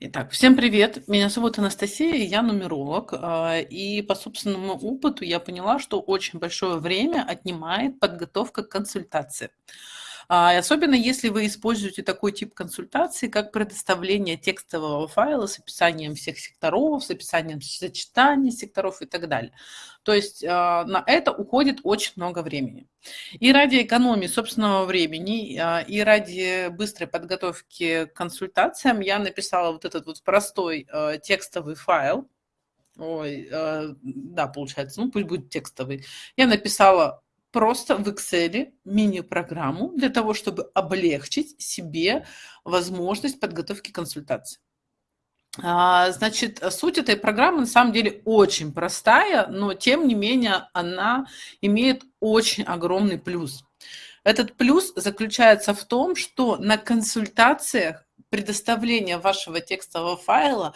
Итак, всем привет. Меня зовут Анастасия, я нумеролог. А, и по собственному опыту я поняла, что очень большое время отнимает подготовка к консультации. А, особенно если вы используете такой тип консультации, как предоставление текстового файла с описанием всех секторов, с описанием сочетаний секторов и так далее. То есть а, на это уходит очень много времени. И ради экономии собственного времени, а, и ради быстрой подготовки к консультациям я написала вот этот вот простой текстовый файл, Ой, да, получается, ну пусть будет текстовый. Я написала просто в Excel мини-программу для того, чтобы облегчить себе возможность подготовки консультации. А, значит, суть этой программы на самом деле очень простая, но тем не менее она имеет очень огромный плюс. Этот плюс заключается в том, что на консультациях предоставление вашего текстового файла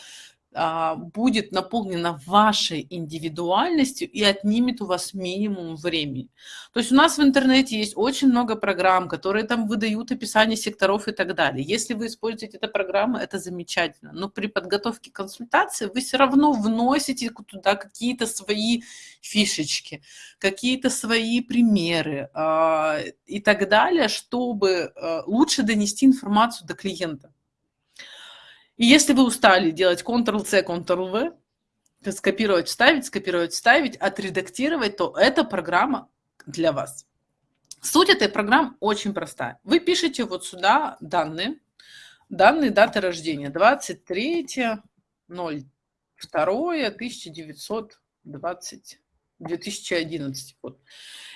будет наполнена вашей индивидуальностью и отнимет у вас минимум времени. То есть у нас в интернете есть очень много программ, которые там выдают описание секторов и так далее. Если вы используете эту программу, это замечательно. Но при подготовке консультации вы все равно вносите туда какие-то свои фишечки, какие-то свои примеры э, и так далее, чтобы э, лучше донести информацию до клиента. И если вы устали делать Ctrl-C, Ctrl-V, скопировать, вставить, скопировать, вставить, отредактировать, то эта программа для вас. Суть этой программы очень простая. Вы пишете вот сюда данные, данные даты рождения 23 02 1920 2011 год.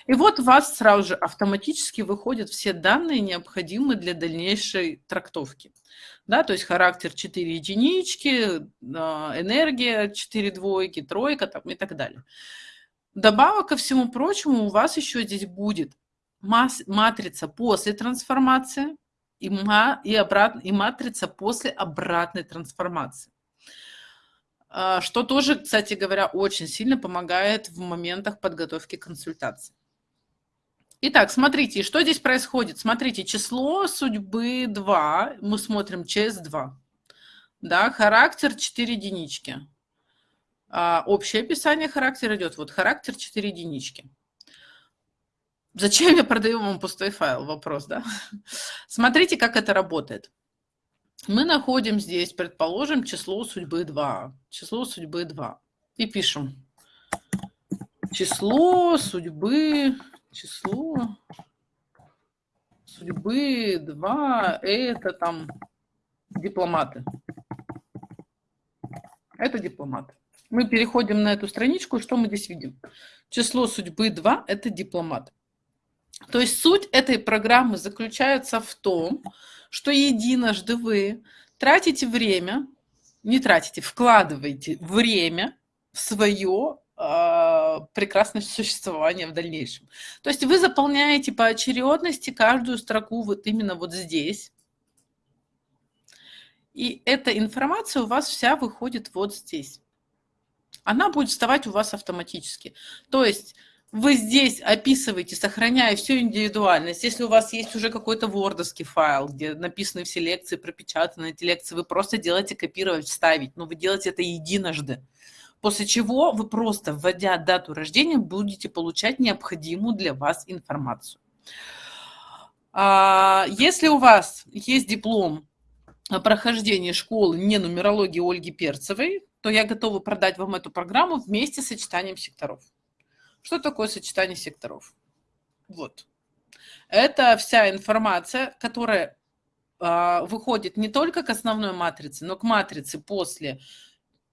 И вот у вас сразу же автоматически выходят все данные, необходимые для дальнейшей трактовки. Да, то есть характер 4 единички, а, энергия 4 двойки, тройка там, и так далее. Добавок ко всему прочему, у вас еще здесь будет матрица после трансформации и, ма, и, обрат, и матрица после обратной трансформации. А, что тоже, кстати говоря, очень сильно помогает в моментах подготовки консультаций. Итак, смотрите, что здесь происходит. Смотрите, число судьбы 2, мы смотрим ЧС2. Да, характер 4 единички. А, общее описание характера идет. Вот характер 4 единички. Зачем я продаю вам пустой файл? Вопрос, да? Смотрите, как это работает. Мы находим здесь, предположим, число судьбы 2. Число судьбы 2. И пишем. Число судьбы число судьбы 2 это там дипломаты. Это дипломаты. Мы переходим на эту страничку, что мы здесь видим? Число судьбы 2 – это дипломат. То есть суть этой программы заключается в том, что единожды вы тратите время, не тратите, вкладываете время в свое а, прекрасное существование в дальнейшем. То есть вы заполняете по очередности каждую строку вот именно вот здесь. И эта информация у вас вся выходит вот здесь. Она будет вставать у вас автоматически. То есть вы здесь описываете, сохраняя всю индивидуальность. Если у вас есть уже какой-то вордовский файл, где написаны все лекции, пропечатаны эти лекции, вы просто делаете копировать, вставить. Но вы делаете это единожды. После чего вы просто, вводя дату рождения, будете получать необходимую для вас информацию. А, если у вас есть диплом о прохождении школы не нумерологии Ольги Перцевой, то я готова продать вам эту программу вместе с сочетанием секторов. Что такое сочетание секторов? Вот. Это вся информация, которая э, выходит не только к основной матрице, но к матрице после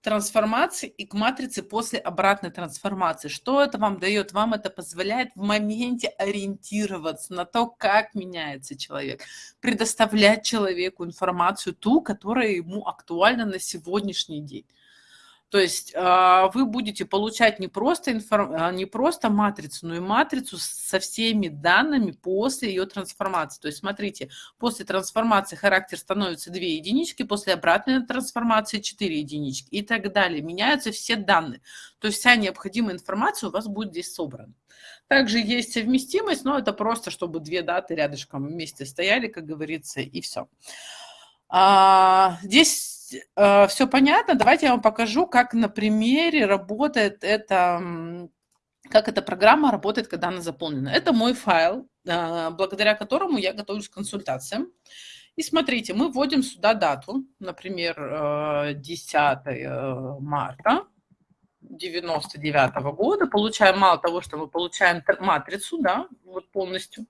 трансформации и к матрице после обратной трансформации. Что это вам дает? Вам это позволяет в моменте ориентироваться на то, как меняется человек, предоставлять человеку информацию ту, которая ему актуальна на сегодняшний день. То есть а, вы будете получать не просто, информ... А, не просто матрицу, но и матрицу со всеми данными после ее трансформации. То есть смотрите, после трансформации характер становится 2 единички, после обратной трансформации 4 единички и так далее. Меняются все данные. То есть вся необходимая информация у вас будет здесь собрана. Также есть совместимость, но это просто, чтобы две даты рядышком вместе стояли, как говорится, и все. А, здесь есть э, все понятно. Давайте я вам покажу, как на примере работает это, как эта программа работает, когда она заполнена. Это мой файл, э, благодаря которому я готовлюсь к консультациям. И смотрите, мы вводим сюда дату, например, 10 э, э, марта 99 -го года. Получаем мало того, что мы получаем матрицу, да, вот полностью.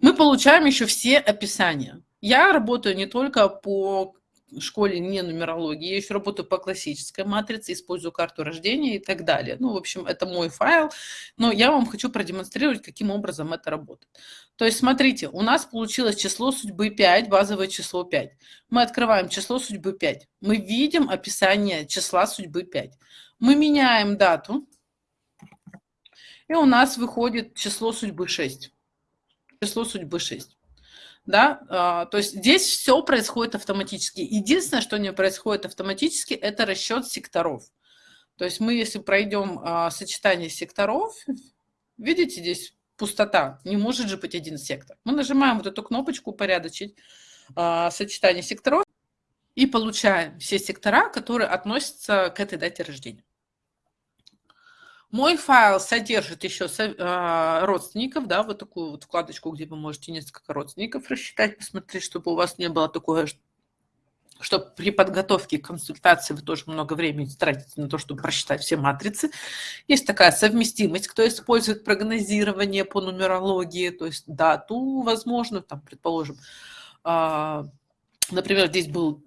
Мы получаем еще все описания. Я работаю не только по школе не нумерологии, я еще работаю по классической матрице, использую карту рождения и так далее. Ну, в общем, это мой файл, но я вам хочу продемонстрировать, каким образом это работает. То есть, смотрите, у нас получилось число судьбы 5, базовое число 5. Мы открываем число судьбы 5. Мы видим описание числа судьбы 5. Мы меняем дату, и у нас выходит число судьбы 6. Число судьбы 6 да, а, то есть здесь все происходит автоматически. Единственное, что не происходит автоматически, это расчет секторов. То есть мы, если пройдем а, сочетание секторов, видите, здесь пустота, не может же быть один сектор. Мы нажимаем вот эту кнопочку «Упорядочить а, сочетание секторов» и получаем все сектора, которые относятся к этой дате рождения. Мой файл содержит еще а, родственников, да, вот такую вот вкладочку, где вы можете несколько родственников рассчитать, посмотреть, чтобы у вас не было такое, что при подготовке к консультации вы тоже много времени тратите на то, чтобы просчитать все матрицы. Есть такая совместимость, кто использует прогнозирование по нумерологии, то есть дату, возможно, там, предположим, а, например, здесь был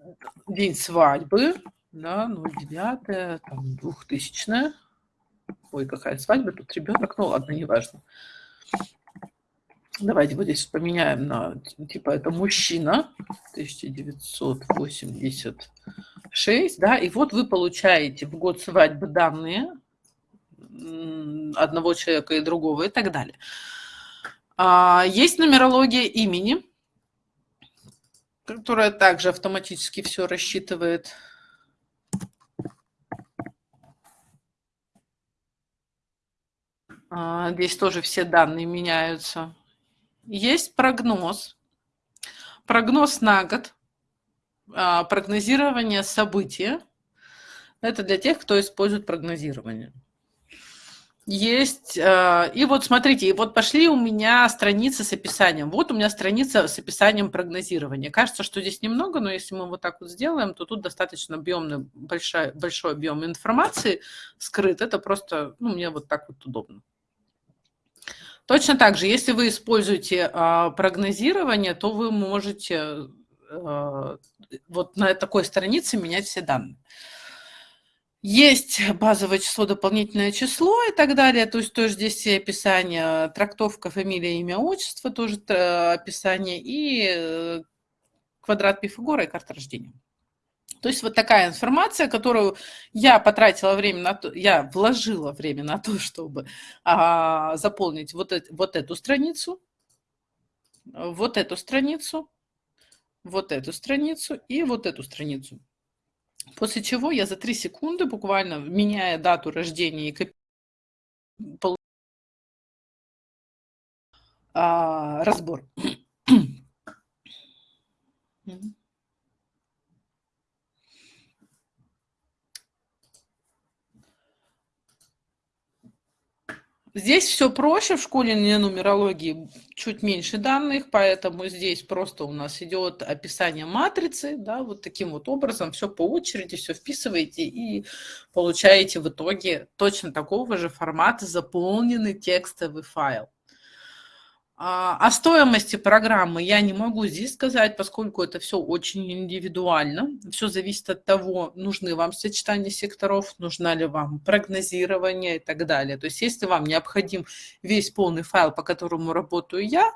день свадьбы, да, 09, там, 2000 Ой, какая свадьба, тут ребенок, ну ладно, неважно. Давайте вот здесь поменяем на, типа, это мужчина, 1986, да, и вот вы получаете в год свадьбы данные одного человека и другого и так далее. А, есть нумерология имени, которая также автоматически все рассчитывает. Здесь тоже все данные меняются. Есть прогноз. Прогноз на год. А, прогнозирование события. Это для тех, кто использует прогнозирование. Есть. А, и вот смотрите, и вот пошли у меня страницы с описанием. Вот у меня страница с описанием прогнозирования. Кажется, что здесь немного, но если мы вот так вот сделаем, то тут достаточно объемный, большой, большой объем информации скрыт. Это просто, ну, мне вот так вот удобно. Точно так же, если вы используете а, прогнозирование, то вы можете а, вот на такой странице менять все данные. Есть базовое число, дополнительное число и так далее. То есть тоже здесь все описания, трактовка, фамилия, имя, отчество, тоже э, описание, и э, квадрат Пифагора и карта рождения. То есть вот такая информация, которую я потратила время на то, я вложила время на то, чтобы а, заполнить вот, это, вот эту страницу, вот эту страницу, вот эту страницу и вот эту страницу. После чего я за 3 секунды, буквально меняя дату рождения и копи... а, разбор. Здесь все проще, в школе не нумерологии чуть меньше данных, поэтому здесь просто у нас идет описание матрицы, да, вот таким вот образом, все по очереди, все вписываете и получаете в итоге точно такого же формата заполненный текстовый файл. А, о стоимости программы я не могу здесь сказать, поскольку это все очень индивидуально. Все зависит от того, нужны вам сочетания секторов, нужна ли вам прогнозирование и так далее. То есть если вам необходим весь полный файл, по которому работаю я,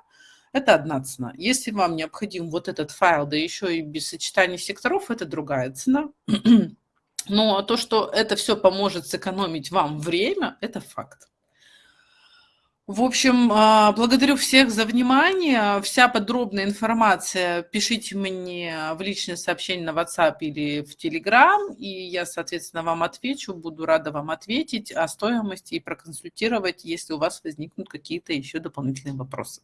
это одна цена. Если вам необходим вот этот файл, да еще и без сочетания секторов, это другая цена. Но то, что это все поможет сэкономить вам время, это факт. В общем, а, благодарю всех за внимание. Вся подробная информация пишите мне в личное сообщение на WhatsApp или в Telegram, и я, соответственно, вам отвечу. Буду рада вам ответить о стоимости и проконсультировать, если у вас возникнут какие-то еще дополнительные вопросы.